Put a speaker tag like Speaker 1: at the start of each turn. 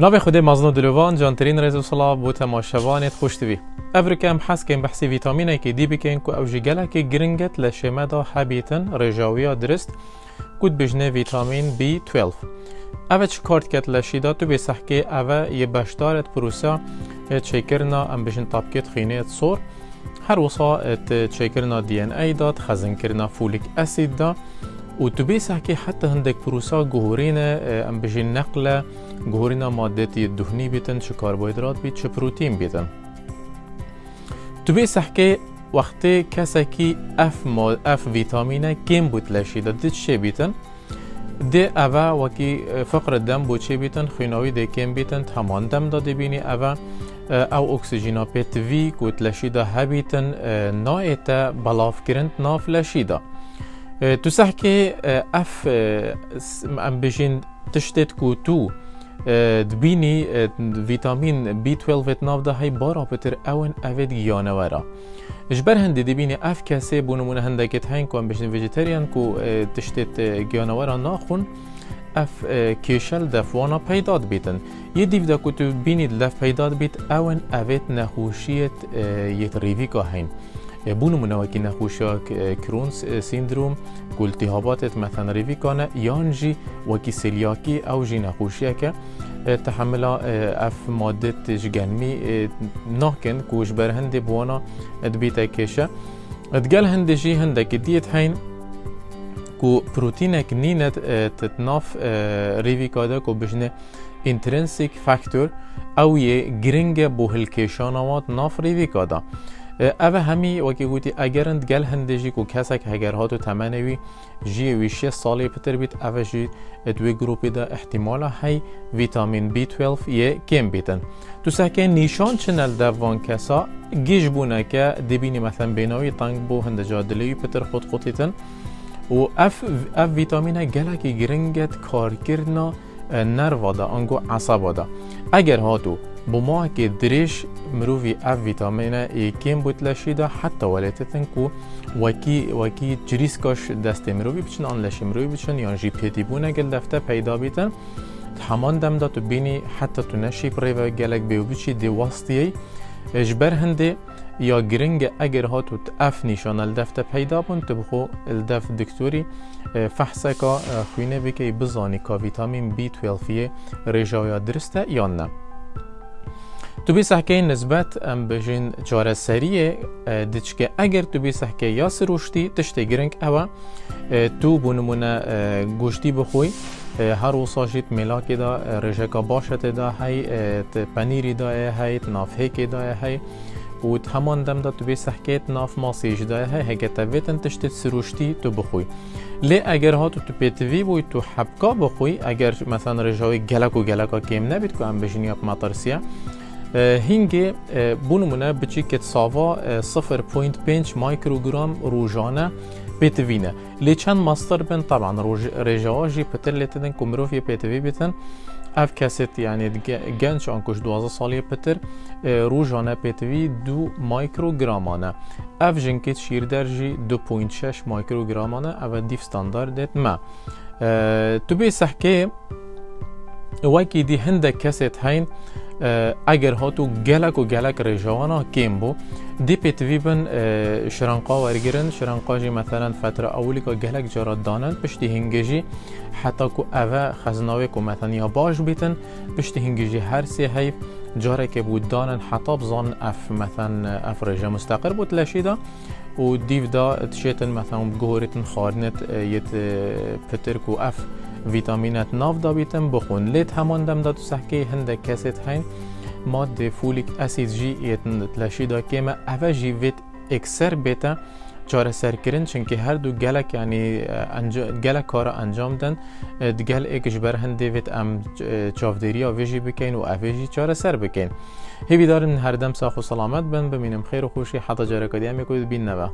Speaker 1: ناوی خود مزنو دلوان جانترین رزو صلاح بو تماشوانت خوش دوی افریکم حس کن بحثی ویتامینه که دی بکن که أو جگله که گرنگت لشمه دا حبیتن رجاویا درست کود بجنه ویتامین B12 اوه چه کارت کت لشیدا تو بسح که اوه یه بشدارت پروسا چکرنا ام بجن طبکت خینه صور هر وصا چکرنا دی ان ای داد خزن کرنا فولیک اسید دا وتبيسح حتى هندك بروسا جهورينا ام بجي النقلة جهورينا مادتي الدهني بيتن شو كربوهيدرات بيت شو بروتين بيتن. تبيسح كي وقتی کسی که اف مال اف ویتامین کم بود لشی دید چه بیتن ده اوا وکی فقر دم بو چه بیتن خیناوی ده کم بیتن تمان دم داده بینی اوا او اکسیژینا پت وی کود لشی ده هبیتن نایتا بلاف کرند ناف لشی ده. سح که اف ام بجین تشتت کو تو دبینی ویتامین B12 ناف ده های بارا پتر اون اوید گیانوارا جبر هندی دبینی اف کسی بونمونه هندکت هین کو ام بجین ویجیتریان کو تشتت گیانوارا ناخون اف کیشل دفوانا پیداد بیتن یه دیو دا کتو بینید لف پیداد بیت اون اوید نخوشیت یت ریویکا هین بونو منوکی نخوشیا کرون سیندروم التهابات مثلا ریویکانه یان جی وکی أو جی نخوشیه که تحمل اف ماده جگنمی ناکن کوش بر هندی بوانا دبیتا کشه. ادگل هندی جی هندک دیت هین کو پروتینک نینت تتناف ریویکا ده کو بجنه intrinsic فاکتور أو یه گرنگ بو هلکیشانوات ناف ریویکا ده اوه همی وکی گوتی اگرند گل هندجی کو کسک هگر هاتو تمنوی جی ویشی سالی پتر بیت اوه جی دوی گروپی دا احتمالا هی ویتامین B12 یه کم بیتن. تو سکه نیشان چنل دوان کسا گیج بونه که دبینی مثلا بیناوی تنگ بو هندجا دلیوی پتر خود خودیتن و اف اف ویتامین گلکی گرنگت کارکرنا نروا دا آنگو عصبا دا. اگر هاتو بما که دریش مروفی اف ویتامین ای کم بود لشیده حتی ولتتن کو وکی وکی جریسکاش دست مروفی بچن آن لشی مروفی بچن یا جی پیتی بونه گل دفته پیدا بیتن همان دم دا تو بینی حتی تو نشی پریو گلک بیو بچی دی واسطیه اجبر هنده یا گرنگ اگر هاتو اف نشان الدفته پیدا بون تبخو الدف دکتوری فحصه که خوینه بکی بزانی که ویتامین B12 رجایا درسته یا نه تو بی سحکه نسبت ام بجین چاره سریه دیچکه اگر تو بی سحکه یا سروشتی تشتی گرنگ اوا تو بونمونه گوشتی بخوی هر وصاشیت ملاکی دا رجکا باشت دا هی پنیری دا هی نافهکی دا هی و همان دم دا تو بی سحکیت ناف ماسیج دا هی هگه تاویتن تشتید سروشتی تو بخوی لی اگر ها تو تو پیتوی بوی تو حبکا بخوی اگر مثلا رجاوی گلک و گلکا کم نبید که ام بجین یاک مطرسیه هینگه بونمونه بچی کت ساوا 0.5 مایکروگرام روزانه بيتفينا لي چند ماستر بن طبعا رجاجي بتر لتدن كمروفي بيتفي بيتن اف كاسيت يعني جنش انكوش دوازة صالية بتر روجانا بيتفي دو مايكرو جرامانا اف جنكت شير درجي دو بوينت شش مايكرو جرامانا اف ديف ستاندارد ما تو بي سحكي وكي دي هندك كاسيت هين اگر هاتو گلک و گلک رجوانا کم بو دی پیتوی بن شرنقا ورگرن شرنقا جی مثلا فتره اولی که گلک جارا دانن پشتی هنگجی حتی که اوه خزناوی که مثلا یا باش بیتن پشتی هنگجی هر سی حیف جاره که بود دانن حتی بزان اف مثلا اف رجا مستقر بود لشیده و دیو دا تشیتن مثلا بگوهریتن خارنت یت پتر و اف ویتامینات ناف دا بیتن بخون لیت همان دم دا تو سحکه هنده کسیت هین ماده فولیک اسید جی یتن تلاشی دا که ما اوه جی ویت اکسر بیتا چاره سرکرین چونکه هر دو گلک یعنی گلک کار انجام دن گل ایکش بر هنده ویت ام چافدری آویجی بکن و اویجی چاره سر بکن هیوی دارن هر دم ساخ و سلامت بن بمینم خیر و خوشی حتی جاره کدی هم بین نبا